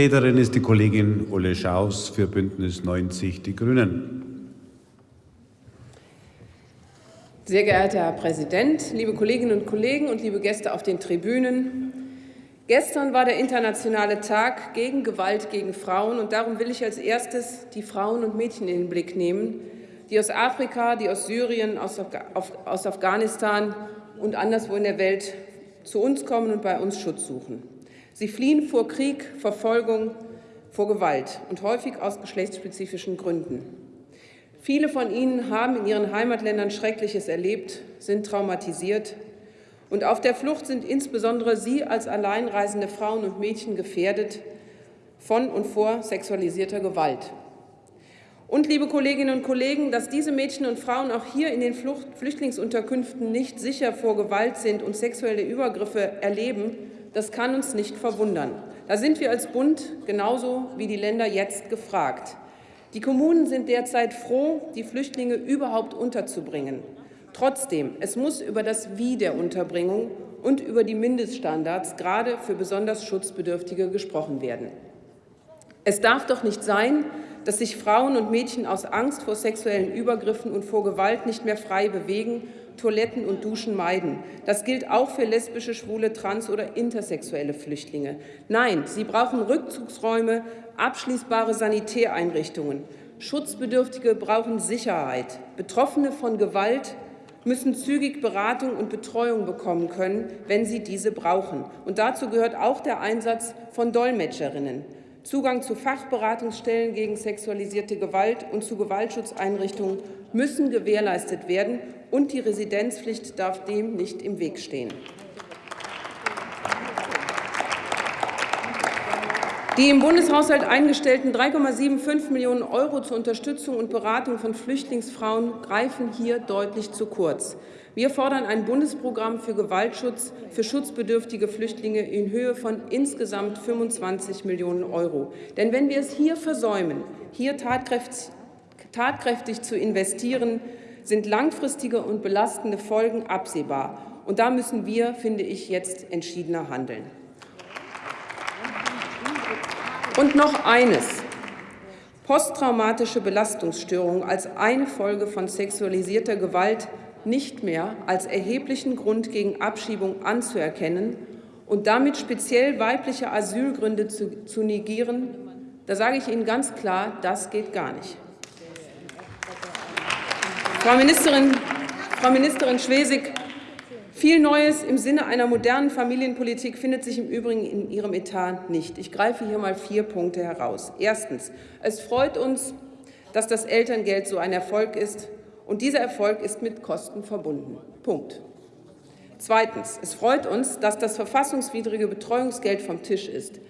Rednerin ist die Kollegin Ulle Schaus für Bündnis 90 Die Grünen. Sehr geehrter Herr Präsident, liebe Kolleginnen und Kollegen und liebe Gäste auf den Tribünen! Gestern war der internationale Tag gegen Gewalt gegen Frauen, und darum will ich als erstes die Frauen und Mädchen in den Blick nehmen, die aus Afrika, die aus Syrien, aus, aus Afghanistan und anderswo in der Welt zu uns kommen und bei uns Schutz suchen. Sie fliehen vor Krieg, Verfolgung, vor Gewalt und häufig aus geschlechtsspezifischen Gründen. Viele von ihnen haben in ihren Heimatländern Schreckliches erlebt, sind traumatisiert und auf der Flucht sind insbesondere sie als alleinreisende Frauen und Mädchen gefährdet von und vor sexualisierter Gewalt. Und, liebe Kolleginnen und Kollegen, dass diese Mädchen und Frauen auch hier in den Flucht Flüchtlingsunterkünften nicht sicher vor Gewalt sind und sexuelle Übergriffe erleben, das kann uns nicht verwundern. Da sind wir als Bund genauso wie die Länder jetzt gefragt. Die Kommunen sind derzeit froh, die Flüchtlinge überhaupt unterzubringen. Trotzdem, es muss über das Wie der Unterbringung und über die Mindeststandards gerade für besonders Schutzbedürftige gesprochen werden. Es darf doch nicht sein, dass sich Frauen und Mädchen aus Angst vor sexuellen Übergriffen und vor Gewalt nicht mehr frei bewegen Toiletten und Duschen meiden. Das gilt auch für lesbische, schwule, trans- oder intersexuelle Flüchtlinge. Nein, sie brauchen Rückzugsräume, abschließbare Sanitäreinrichtungen. Schutzbedürftige brauchen Sicherheit. Betroffene von Gewalt müssen zügig Beratung und Betreuung bekommen können, wenn sie diese brauchen. Und dazu gehört auch der Einsatz von Dolmetscherinnen. Zugang zu Fachberatungsstellen gegen sexualisierte Gewalt und zu Gewaltschutzeinrichtungen müssen gewährleistet werden, und die Residenzpflicht darf dem nicht im Weg stehen. Die im Bundeshaushalt eingestellten 3,75 Millionen Euro zur Unterstützung und Beratung von Flüchtlingsfrauen greifen hier deutlich zu kurz. Wir fordern ein Bundesprogramm für Gewaltschutz für schutzbedürftige Flüchtlinge in Höhe von insgesamt 25 Millionen Euro. Denn wenn wir es hier versäumen, hier tatkräftig, tatkräftig zu investieren, sind langfristige und belastende Folgen absehbar. Und da müssen wir, finde ich, jetzt entschiedener handeln. Und noch eines. Posttraumatische Belastungsstörungen als eine Folge von sexualisierter Gewalt nicht mehr als erheblichen Grund gegen Abschiebung anzuerkennen und damit speziell weibliche Asylgründe zu, zu negieren, da sage ich Ihnen ganz klar, das geht gar nicht. Frau Ministerin, Frau Ministerin Schwesig, viel Neues im Sinne einer modernen Familienpolitik findet sich im Übrigen in Ihrem Etat nicht. Ich greife hier mal vier Punkte heraus. Erstens. Es freut uns, dass das Elterngeld so ein Erfolg ist. Und dieser Erfolg ist mit Kosten verbunden. Punkt. Zweitens. Es freut uns, dass das verfassungswidrige Betreuungsgeld vom Tisch ist.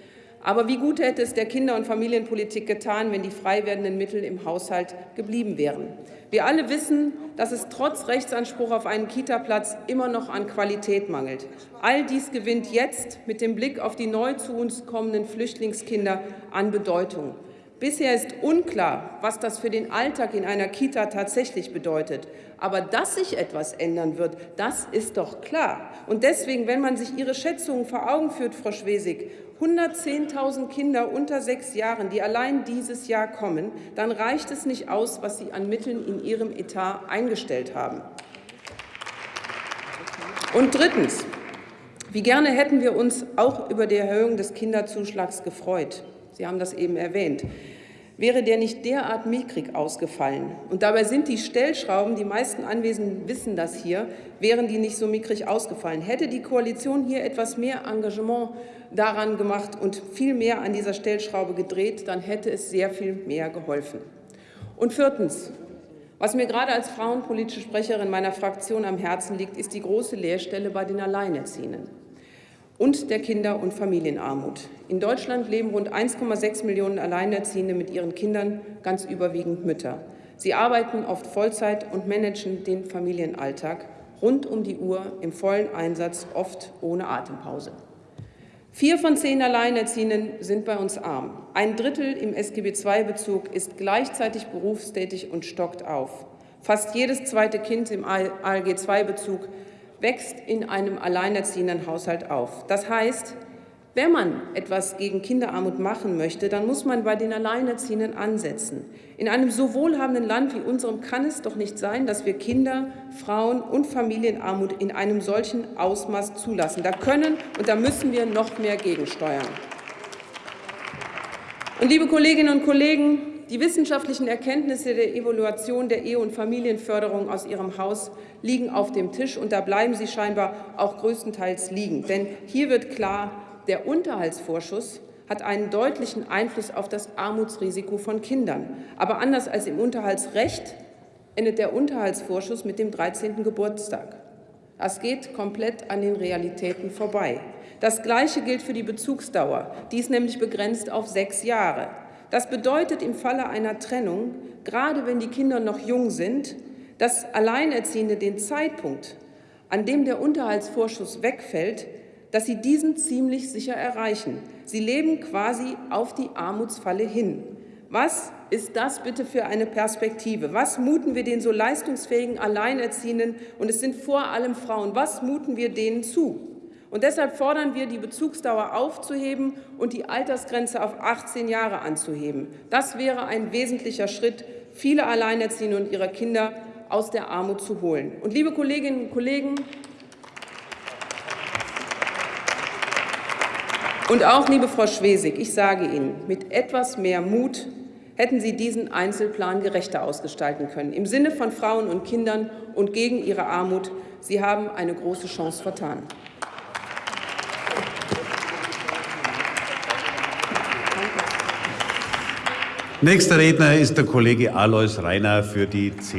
Aber wie gut hätte es der Kinder- und Familienpolitik getan, wenn die frei werdenden Mittel im Haushalt geblieben wären? Wir alle wissen, dass es trotz Rechtsanspruch auf einen Kitaplatz immer noch an Qualität mangelt. All dies gewinnt jetzt mit dem Blick auf die neu zu uns kommenden Flüchtlingskinder an Bedeutung. Bisher ist unklar, was das für den Alltag in einer Kita tatsächlich bedeutet. Aber dass sich etwas ändern wird, das ist doch klar. Und deswegen, wenn man sich Ihre Schätzungen vor Augen führt, Frau Schwesig, 110.000 Kinder unter sechs Jahren, die allein dieses Jahr kommen, dann reicht es nicht aus, was Sie an Mitteln in Ihrem Etat eingestellt haben. Und drittens. Wie gerne hätten wir uns auch über die Erhöhung des Kinderzuschlags gefreut. Sie haben das eben erwähnt. Wäre der nicht derart mickrig ausgefallen, und dabei sind die Stellschrauben, die meisten Anwesenden wissen das hier, wären die nicht so mickrig ausgefallen. Hätte die Koalition hier etwas mehr Engagement daran gemacht und viel mehr an dieser Stellschraube gedreht, dann hätte es sehr viel mehr geholfen. Und viertens, was mir gerade als frauenpolitische Sprecherin meiner Fraktion am Herzen liegt, ist die große Lehrstelle bei den Alleinerziehenden und der Kinder- und Familienarmut. In Deutschland leben rund 1,6 Millionen Alleinerziehende mit ihren Kindern, ganz überwiegend Mütter. Sie arbeiten oft Vollzeit und managen den Familienalltag rund um die Uhr im vollen Einsatz, oft ohne Atempause. Vier von zehn Alleinerziehenden sind bei uns arm. Ein Drittel im SGB II-Bezug ist gleichzeitig berufstätig und stockt auf. Fast jedes zweite Kind im ALG II-Bezug wächst in einem alleinerziehenden Haushalt auf. Das heißt, Wenn man etwas gegen Kinderarmut machen möchte, dann muss man bei den Alleinerziehenden ansetzen. In einem so wohlhabenden Land wie unserem kann es doch nicht sein, dass wir Kinder, Frauen und Familienarmut in einem solchen Ausmaß zulassen. Da können und da müssen wir noch mehr gegensteuern. Und liebe Kolleginnen und Kollegen, die wissenschaftlichen Erkenntnisse der Evaluation der Ehe- und Familienförderung aus Ihrem Haus liegen auf dem Tisch, und da bleiben sie scheinbar auch größtenteils liegen. Denn hier wird klar, der Unterhaltsvorschuss hat einen deutlichen Einfluss auf das Armutsrisiko von Kindern. Aber anders als im Unterhaltsrecht endet der Unterhaltsvorschuss mit dem 13. Geburtstag. Das geht komplett an den Realitäten vorbei. Das Gleiche gilt für die Bezugsdauer. Die ist nämlich begrenzt auf sechs Jahre. Das bedeutet im Falle einer Trennung, gerade wenn die Kinder noch jung sind, dass Alleinerziehende den Zeitpunkt, an dem der Unterhaltsvorschuss wegfällt, dass sie diesen ziemlich sicher erreichen. Sie leben quasi auf die Armutsfalle hin. Was ist das bitte für eine Perspektive? Was muten wir den so leistungsfähigen Alleinerziehenden, und es sind vor allem Frauen, was muten wir denen zu? Und deshalb fordern wir, die Bezugsdauer aufzuheben und die Altersgrenze auf 18 Jahre anzuheben. Das wäre ein wesentlicher Schritt, viele Alleinerziehende und ihre Kinder aus der Armut zu holen. Und liebe Kolleginnen und Kollegen, und auch liebe Frau Schwesig, ich sage Ihnen, mit etwas mehr Mut hätten Sie diesen Einzelplan gerechter ausgestalten können, im Sinne von Frauen und Kindern und gegen ihre Armut. Sie haben eine große Chance vertan. Nächster Redner ist der Kollege Alois Reiner für die CDU.